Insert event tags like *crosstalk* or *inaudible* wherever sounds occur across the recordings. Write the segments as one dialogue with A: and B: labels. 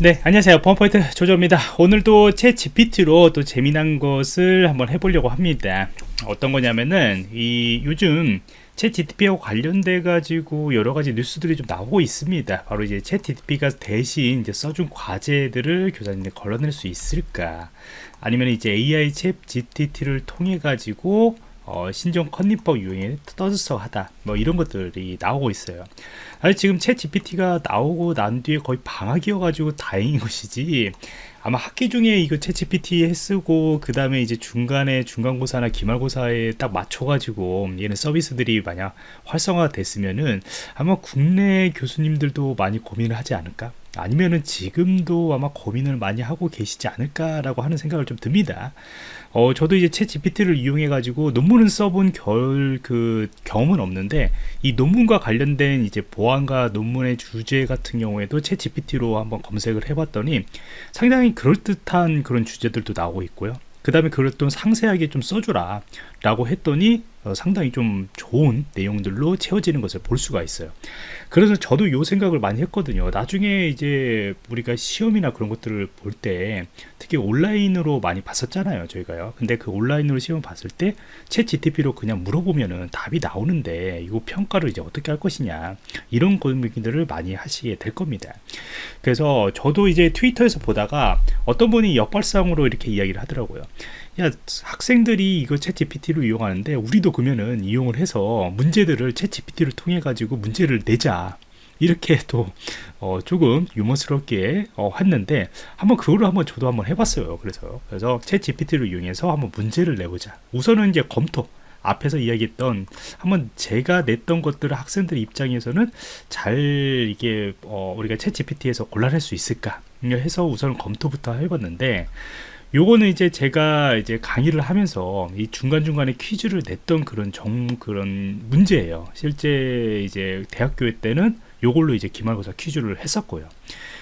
A: 네 안녕하세요. 범포인트 조조입니다. 오늘도 챗 GPT로 또 재미난 것을 한번 해보려고 합니다. 어떤 거냐면은 이 요즘 챗 GPT하고 관련돼 가지고 여러 가지 뉴스들이 좀 나오고 있습니다. 바로 이제 챗 GPT가 대신 이제 써준 과제들을 교사님들 걸러낼 수 있을까? 아니면 이제 AI 챗 GPT를 통해 가지고 어, 신종 컨닝법 유행에 떠들썩하다. 뭐 이런 것들이 나오고 있어요. 아니 지금 챗 GPT가 나오고 난 뒤에 거의 방학이어가지고 다행인 *laughs* 것이지 아마 학기 중에 이거 챗 GPT 쓰고 그 다음에 이제 중간에 중간고사나 기말고사에 딱 맞춰가지고 얘는 서비스들이 만약 활성화 됐으면은 아마 국내 교수님들도 많이 고민을 하지 않을까 아니면은 지금도 아마 고민을 많이 하고 계시지 않을까라고 하는 생각을 좀 듭니다. 어, 저도 이제 챗 GPT를 이용해 가지고 논문을 써본 결, 그 경험은 없는데 이 논문과 관련된 이제 보안과 논문의 주제 같은 경우에도 챗 GPT로 한번 검색을 해봤더니 상당히 그럴듯한 그런 주제들도 나오고 있고요. 그 다음에 또 상세하게 좀 써주라 라고 했더니 어, 상당히 좀 좋은 내용들로 채워지는 것을 볼 수가 있어요. 그래서 저도 이 생각을 많이 했거든요. 나중에 이제 우리가 시험이나 그런 것들을 볼 때 특히 온라인으로 많이 봤었잖아요 저희가요. 근데 그 온라인으로 시험 봤을 때채 GTP로 그냥 물어보면은 답이 나오는데 이거 평가를 이제 어떻게 할 것이냐 이런 고민들을 많이 하시게 될 겁니다. 그래서 저도 이제 트위터에서 보다가 어떤 분이 역발상으로 이렇게 이야기를 하더라고요 야 학생들이 이거 챗 GPT를 이용하는데 우리도 그러면은 이용을 해서 문제들을 챗 GPT를 통해 가지고 문제를 내자. 이렇게 *laughs* 또 어, 조금 유머스럽게 어, 했는데 한번 그거를 한번 저도 한번 해봤어요. 그래서 그래서 챗 GPT를 이용해서 한번 문제를 내보자. 우선은 이제 검토. 앞에서 이야기했던 한번 제가 냈던 것들을 학생들 입장에서는 잘 이게 어, 우리가 ChatGPT에서 골라낼 수 있을까? 해서 우선 검토부터 해봤는데 요거는 이제 제가 이제 강의를 하면서 이 중간중간에 퀴즈를 냈던 그런 정 그런 문제예요. 실제 이제 대학교 때는 요걸로 이제 기말고사 퀴즈를 했었고요.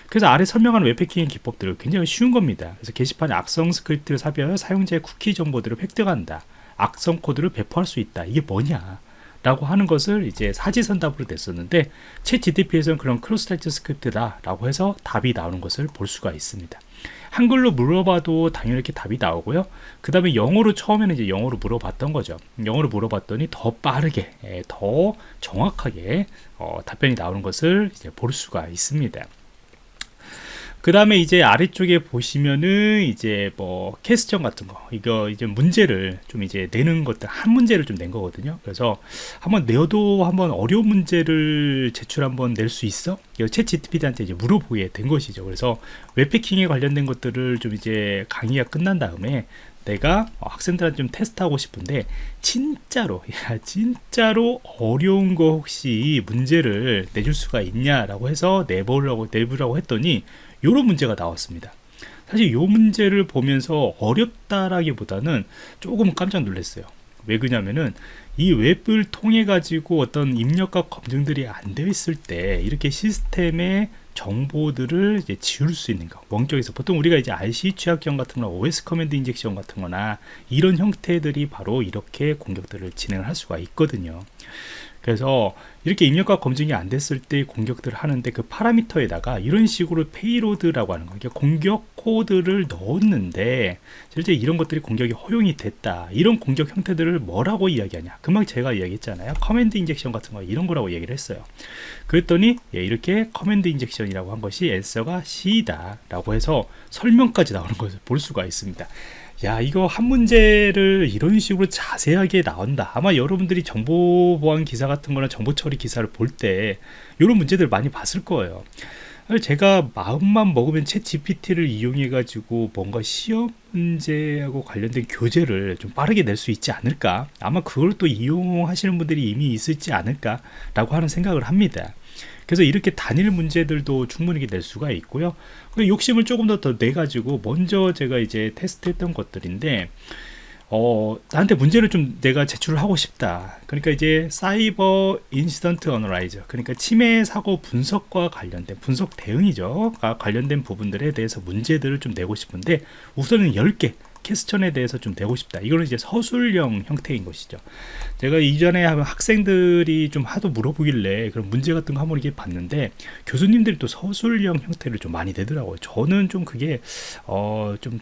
A: 그래서 아래 설명하는 웹해킹의 기법들은 굉장히 쉬운 겁니다. 그래서 게시판에 악성 스크립트를 삽입하여 사용자의 쿠키 정보들을 획득한다 악성 코드를 배포할 수 있다 이게 뭐냐 라고 하는 것을 이제 사지선답으로 냈었는데 ChatGPT에서는 그런 cross-site script다 라고 해서 답이 나오는 것을 볼 수가 있습니다 한글로 물어봐도 당연히 이렇게 답이 나오고요. 그 다음에 영어로 처음에는 이제 영어로 물어봤던 거죠. 영어로 물어봤더니 더 빠르게 예, 더 정확하게 어, 답변이 나오는 것을 이제 볼 수가 있습니다 그 다음에 이제 아래쪽에 보시면은 이제 뭐 question 같은 거 이거 이제 문제를 좀 이제 내는 것들 한 문제를 좀 낸 거거든요 그래서 한번 내어도 한번 어려운 문제를 제출 한번 낼 수 있어? 이거 채 GTP한테 이제 물어보게 된 것이죠 그래서 웹패킹에 관련된 것들을 좀 이제 강의가 끝난 다음에 내가 학생들한테 좀 테스트하고 싶은데 진짜로 야 진짜로 어려운 거 혹시 문제를 내줄 수가 있냐라고 해서 내보려고 내보라고 했더니 이런 문제가 나왔습니다. 사실 이 문제를 보면서 어렵다라기보다는 조금 깜짝 놀랐어요. 왜 그러냐면은 이 웹을 통해 가지고 어떤 입력과 검증들이 안 되어 있을 때 이렇게 시스템에 정보들을 이제 지울 수 있는 거. 원격에서 보통 우리가 이제 RCE 취약점 같은 거나 OS command injection 같은 거나 이런 형태들이 바로 이렇게 공격들을 진행할 수가 있거든요 그래서 이렇게 입력값 검증이 안 됐을 때 공격들을 하는데 그 parameter에다가 이런 식으로 payload라고 하는 거 그러니까 공격 코드를 넣었는데 실제 이런 것들이 공격이 허용이 됐다. 이런 공격 형태들을 뭐라고 이야기하냐. 금방 제가 이야기했잖아요. command injection 같은 거 이런 거라고 얘기를 했어요. 그랬더니 예, 이렇게 command injection이라고 한 것이 answer가 C다 라고 해서 설명까지 나오는 것을 볼 수가 있습니다 야 이거 한 문제를 이런 식으로 자세하게 나온다. 아마 여러분들이 정보보안 기사 같은 거나 정보처리 기사를 볼 때 이런 문제들 많이 봤을 거예요. 제가 마음만 먹으면 챗 GPT를 이용해 가지고 뭔가 시험 문제하고 관련된 교재를 좀 빠르게 낼 수 있지 않을까? 아마 그걸 또 이용하시는 분들이 이미 있을지 않을까 라고 하는 생각을 합니다 그래서 이렇게 단일 문제들도 충분히 낼 수가 있고요 욕심을 조금 더 더 내가지고 먼저 제가 이제 테스트했던 것들인데 어, 나한테 문제를 좀 내가 제출을 하고 싶다. 그러니까 이제 사이버 인시던트 어널라이저 그러니까 침해 사고 분석과 관련된 분석 대응이죠. 관련된 부분들에 대해서 문제들을 좀 내고 싶은데 우선은 10개 퀘스천에 대해서 좀 내고 싶다. 이거는 이제 서술형 형태인 것이죠. 제가 이전에 학생들이 좀 하도 물어보길래 그런 문제 같은 거 한번 이렇게 봤는데 교수님들이 또 서술형 형태를 좀 많이 내더라고요. 저는 좀 그게 어좀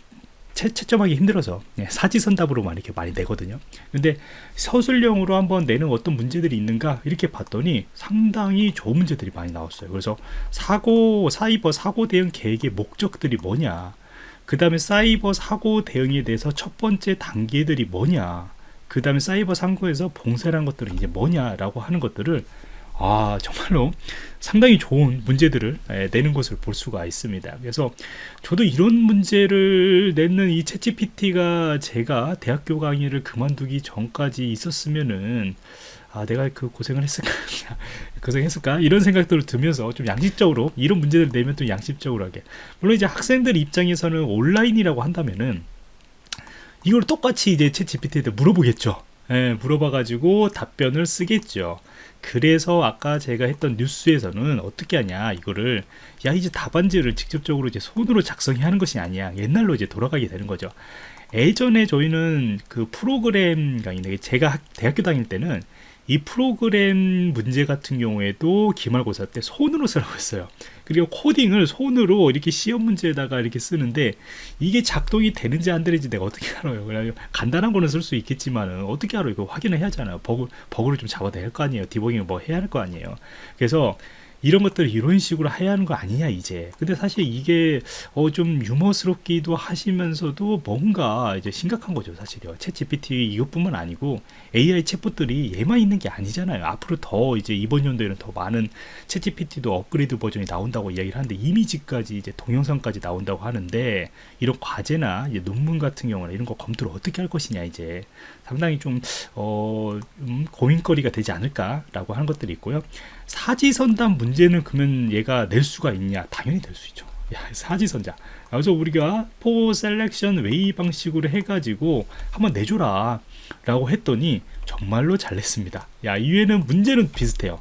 A: 채, 채점하기 힘들어서 예, 사지선답으로만 이렇게 많이 내거든요 근데 서술형으로 한번 내는 어떤 문제들이 있는가 이렇게 봤더니 상당히 좋은 문제들이 많이 나왔어요 그래서 사고 사이버 사고 대응 계획의 목적들이 뭐냐 그 다음에 사이버 사고 대응에 대해서 첫 번째 단계들이 뭐냐 그 다음에 사이버 상고에서 봉쇄라는 것들은 이제 뭐냐라고 하는 것들을 아 정말로 상당히 좋은 문제들을 예, 내는 것을 볼 수가 있습니다. 그래서 저도 이런 문제를 내는 이 챗GPT가 제가 대학교 강의를 그만두기 전까지 있었으면은 아 내가 그 고생을 했을까? *laughs* 고생했을까? 이런 생각들을 들면서 좀 양식적으로 이런 문제를 내면 또 양식적으로 하게. 물론 이제 학생들 입장에서는 온라인이라고 한다면은 이걸 똑같이 이제 챗 GPT한테 물어보겠죠 예, 물어봐가지고 답변을 쓰겠죠. 그래서 아까 제가 했던 뉴스에서는 어떻게 하냐 이거를 야 이제 답안지를 직접적으로 이제 손으로 작성해야 하는 것이 아니야 옛날로 이제 돌아가게 되는 거죠. 예전에 저희는 그 프로그램 강의 제가 대학교 다닐 때는 이 프로그램 문제 같은 경우에도 기말고사 때 손으로 쓰라고 했어요. 그리고 코딩을 손으로 이렇게 시험 문제에다가 이렇게 쓰는데 이게 작동이 되는지 안 되는지 내가 어떻게 *laughs* 알아요? 그래 간단한 거는 쓸 수 있겠지만은 어떻게 알아요? 이거 확인을 해야 하잖아요. 버그, 버그를 좀 잡아야 될 거 아니에요? 디버깅을 뭐 해야 할 거 아니에요? 그래서 이런 것들 이런 식으로 해야 하는 거 아니냐 이제. 근데 사실 이게 어 좀 유머스럽기도 하시면서도 뭔가 이제 심각한 거죠 사실요. 챗 GPT 이것뿐만 아니고 AI 챗봇들이 얘만 있는 게 아니잖아요. 앞으로 더 이제 이번 연도에는 더 많은 챗 GPT도 업그레이드 버전이 나온다고 이야기를 하는데 이미지까지 이제 동영상까지 나온다고 하는데 이런 과제나 논문 같은 경우나 이런 거 검토를 어떻게 할 것이냐 이제. 상당히 좀 어, 음, 고민거리가 되지 않을까라고 하는 것들이 있고요. 사지선다 문제는 그러면 얘가 낼 수가 있냐? 당연히 낼수 있죠. 야, 사지선다. 그래서 우리가 four selection way 방식으로 해가지고 한번 내줘라 라고 했더니 정말로 잘 냈습니다. 야, 이외에는 문제는 비슷해요.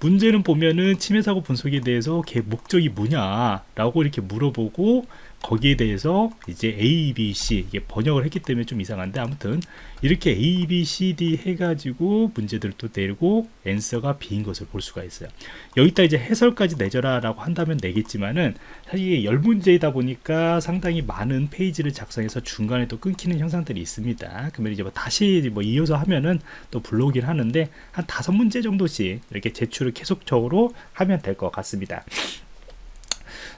A: 문제는 보면은 침해 사고 분석에 대해서 걔 목적이 뭐냐 라고 이렇게 물어보고 거기에 대해서 이제 A, B, C 이게 번역을 했기 때문에 좀 이상한데 아무튼 이렇게 A, B, C, D 해가지고 문제들을 또 내고 answer가 B인 것을 볼 수가 있어요. 여기다 이제 해설까지 내줘라 라고 한다면 내겠지만은 사실 이게 열 문제이다 보니까 상당히 많은 페이지를 작성해서 중간에 또 끊기는 현상들이 있습니다. 그러면 이제 뭐 다시 뭐 이어서 하면은 또 불러오긴 하는데 한 다섯 문제 정도씩 이렇게 제출을 계속적으로 하면 될 것 같습니다.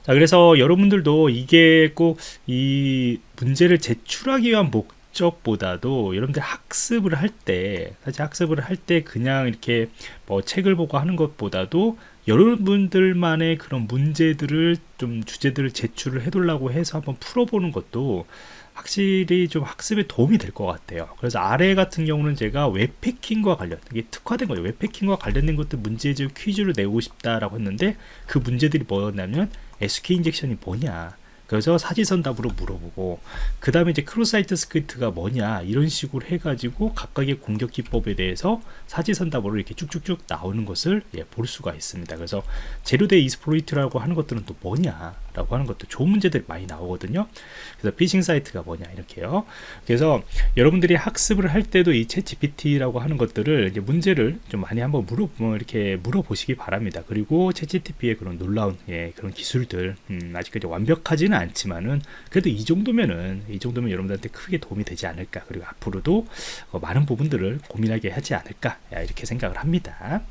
A: 자 그래서 여러분들도 이게 꼭 이 문제를 제출하기 위한 목적보다도 여러분들 학습을 할 때 사실 학습을 할 때 그냥 이렇게 뭐 책을 보고 하는 것보다도 여러분들만의 그런 문제들을 좀 주제들을 제출을 해달라고 해서 한번 풀어보는 것도 확실히 좀 학습에 도움이 될 것 같아요. 그래서 아래 같은 경우는 제가 웹해킹과 관련 이게 특화된 거예요. 웹해킹과 관련된 것들 문제집 퀴즈를 내고 싶다라고 했는데 그 문제들이 뭐였냐면 SK 인젝션이 뭐냐. 그래서 사지선답으로 물어보고 그 다음에 이제 cross-site script가 뭐냐 이런 식으로 해가지고 각각의 공격 기법에 대해서 사지선 답으로 이렇게 쭉쭉쭉 나오는 것을 예, 볼 수가 있습니다. 그래서 zero-day exploit이라고 하는 것들은 또 뭐냐 라고 하는 것도 좋은 문제들이 많이 나오거든요. 그래서 피싱 사이트가 뭐냐 이렇게요. 그래서 여러분들이 학습을 할 때도 이 ChatGPT라고 하는 것들을 이제 문제를 좀 많이 한번 물어 뭐 이렇게 물어보시기 바랍니다. 그리고 ChatGPT의 그런 놀라운 예, 그런 기술들 음, 아직까지 완벽하지는 않지만은 그래도 이 정도면은 이 정도면 여러분들한테 크게 도움이 되지 않을까. 그리고 앞으로도 어, 많은 부분들을 고민하게 하지 않을까. 이렇게 생각을 합니다